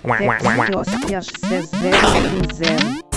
Textos, zero, zero.